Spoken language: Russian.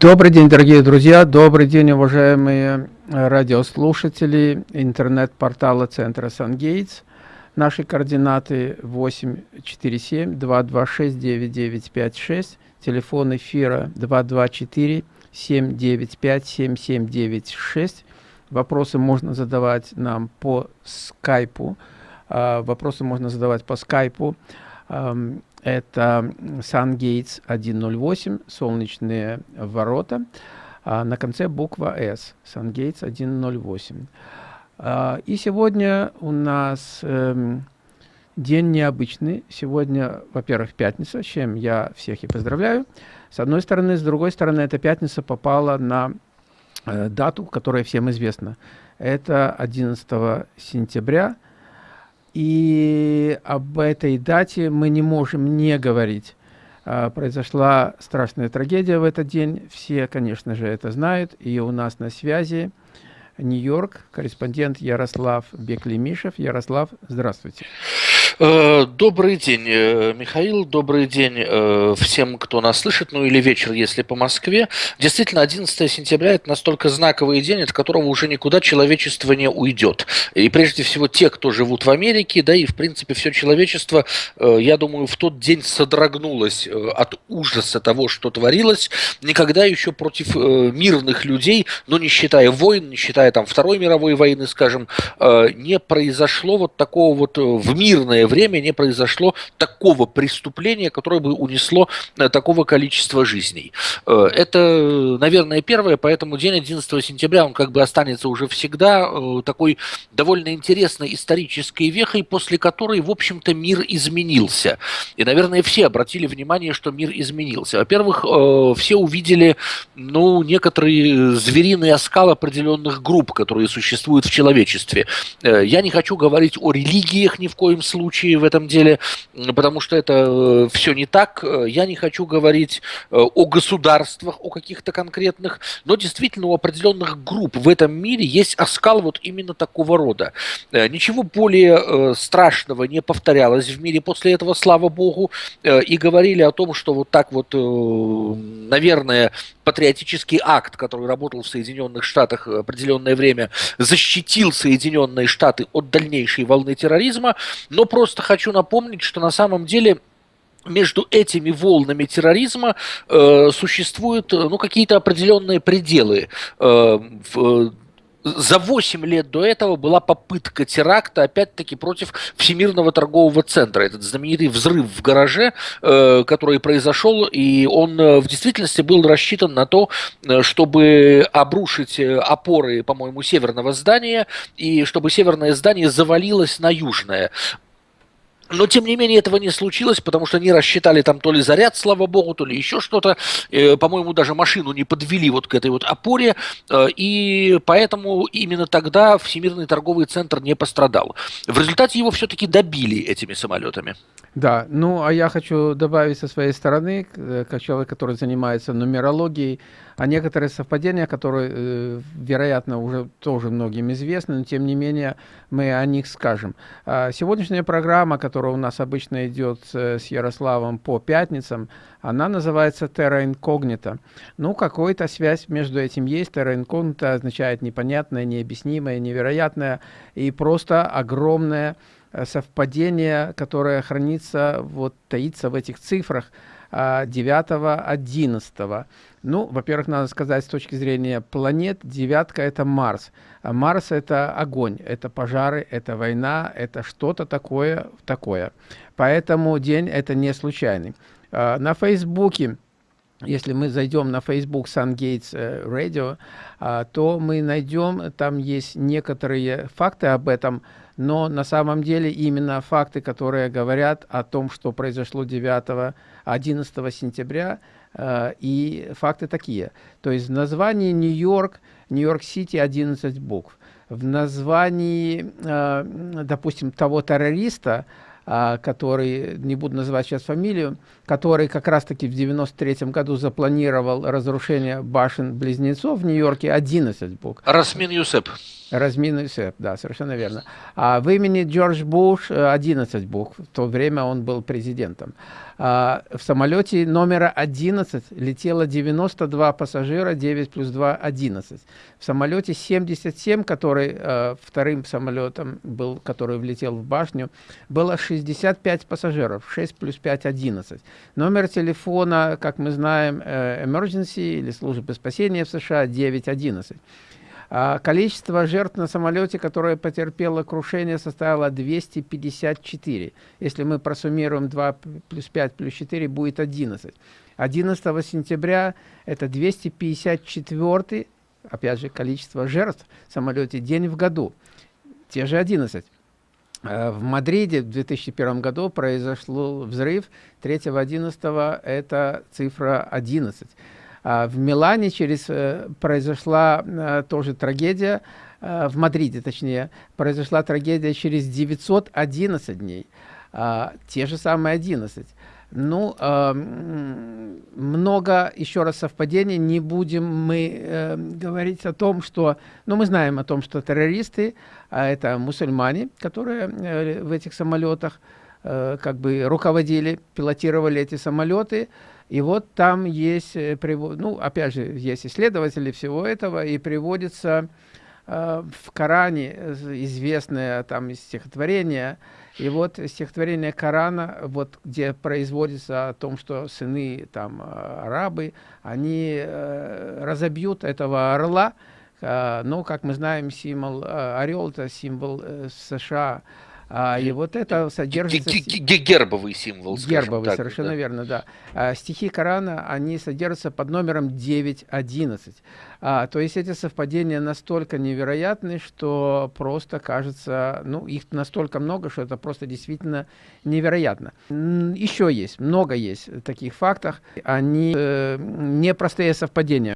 Добрый день, дорогие друзья, добрый день, уважаемые радиослушатели интернет-портала центра «Сангейтс». Наши координаты 847-226-9956, телефон эфира 224-795-7796. Вопросы можно задавать нам по скайпу, а, вопросы можно задавать по скайпу. Это SunGates 108, солнечные ворота. А на конце буква S, SunGates 108. А, и сегодня у нас эм, день необычный. Сегодня, во-первых, пятница, с чем я всех и поздравляю. С одной стороны, с другой стороны, эта пятница попала на э, дату, которая всем известна. Это 11 сентября – и об этой дате мы не можем не говорить. А, произошла страшная трагедия в этот день. Все, конечно же, это знают. И у нас на связи Нью-Йорк, корреспондент Ярослав Беклемишев. Ярослав, здравствуйте. Э, добрый день, э, Михаил, добрый день э, всем, кто нас слышит, ну или вечер, если по Москве. Действительно, 11 сентября – это настолько знаковый день, от которого уже никуда человечество не уйдет. И прежде всего те, кто живут в Америке, да и в принципе все человечество, я думаю, в тот день содрогнулось от ужаса того, что творилось. Никогда еще против мирных людей, ну не считая войн, не считая там Второй мировой войны, скажем, не произошло вот такого вот в мирное время не произошло такого преступления, которое бы унесло э, такого количества жизней. Э, это, наверное, первое, поэтому день 11 сентября, он как бы останется уже всегда э, такой довольно интересной исторической вехой, после которой, в общем-то, мир изменился. И, наверное, все обратили внимание, что мир изменился. Во-первых, все увидели, ну, некоторые звериные оскал определенных групп, которые существуют в человечестве. Я не хочу говорить о религиях ни в коем случае, случае в этом деле, потому что это э, все не так. Э, я не хочу говорить э, о государствах, о каких-то конкретных, но действительно у определенных групп в этом мире есть оскал вот именно такого рода. Ничего более страшного не повторялось в мире после этого, слава богу, и говорили о том, что вот так вот, наверное, патриотический акт, который работал в Соединенных Штатах определенное время, защитил Соединенные Штаты от дальнейшей волны терроризма, но просто просто хочу напомнить, что на самом деле между этими волнами терроризма э, существуют э, ну, какие-то определенные пределы. Э, в, за 8 лет до этого была попытка теракта, опять-таки, против Всемирного торгового центра. Этот знаменитый взрыв в гараже, э, который произошел, и он э, в действительности был рассчитан на то, э, чтобы обрушить опоры, по-моему, северного здания, и чтобы северное здание завалилось на южное. Но, тем не менее, этого не случилось, потому что они рассчитали там то ли заряд, слава богу, то ли еще что-то. Э, по-моему, даже машину не подвели вот к этой вот опоре. Э, и поэтому именно тогда Всемирный торговый центр не пострадал. В результате его все-таки добили этими самолетами. Да, ну а я хочу добавить со своей стороны, э, как человек, который занимается нумерологией, а некоторые совпадения, которые, э, вероятно, уже тоже многим известны, но тем не менее мы о них скажем. А сегодняшняя программа, которая у нас обычно идет с Ярославом по пятницам, она называется Terra Incognita. Ну, какая-то связь между этим есть. Terra Incognita означает непонятное, необъяснимое, невероятное и просто огромное Э, совпадение, которое хранится, вот таится в этих цифрах 9-11. А, ну, во-первых, надо сказать, с точки зрения планет, девятка – это Марс. А Марс – это огонь, это пожары, это война, это что-то такое, такое. Поэтому день – это не случайный. А, на Фейсбуке если мы зайдем на Facebook SunGates э, Radio, то мы найдем, там есть некоторые факты об этом, но на самом деле именно факты, которые говорят о том, что произошло 9-11 сентября, э, и факты такие. То есть в названии Нью-Йорк, Нью-Йорк-Сити 11 букв. В названии, э, допустим, того террориста а, который, не буду называть сейчас фамилию, который как раз-таки в 93 году запланировал разрушение башен-близнецов в Нью-Йорке, 11 букв. Расмин Юсеп. Размин Юсеп, да, совершенно верно. А в имени Джордж Буш 11 букв, в то время он был президентом. А, в самолете номера 11 летело 92 пассажира, 9 плюс 2 – 11. В самолете 77, который э, вторым самолетом был, который влетел в башню, было 65 пассажиров, 6 плюс 5 – 11. Номер телефона, как мы знаем, э, emergency или службы спасения в США 911. А количество жертв на самолете, которое потерпело крушение, составило 254. Если мы просуммируем 2 плюс 5 плюс 4, будет 11. 11 сентября это 254, опять же, количество жертв в самолете день в году. Те же 11. А в Мадриде в 2001 году произошел взрыв, 3-11 это цифра 11. А, в Милане через, э, произошла э, тоже трагедия, э, в Мадриде точнее, произошла трагедия через 911 дней, а, те же самые 11. Ну, много, еще раз, совпадений. Не будем мы говорить о том, что... Ну, мы знаем о том, что террористы, а это мусульмане, которые в этих самолетах как бы руководили, пилотировали эти самолеты, и вот там есть, э, ну, опять же, есть исследователи всего этого, и приводится э, в Коране известное там стихотворение, и вот стихотворение Корана, вот где производится о том, что сыны там э, арабы, они э, разобьют этого орла, э, но, как мы знаем, символ э, орел, это символ э, США, а, и вот это содержится... Гербовый символ, Гербовый, так, совершенно да. верно, да. А, стихи Корана, они содержатся под номером 9.11. А, то есть эти совпадения настолько невероятны, что просто кажется, ну, их настолько много, что это просто действительно невероятно. Еще есть, много есть таких фактов. Они э, непростые совпадения.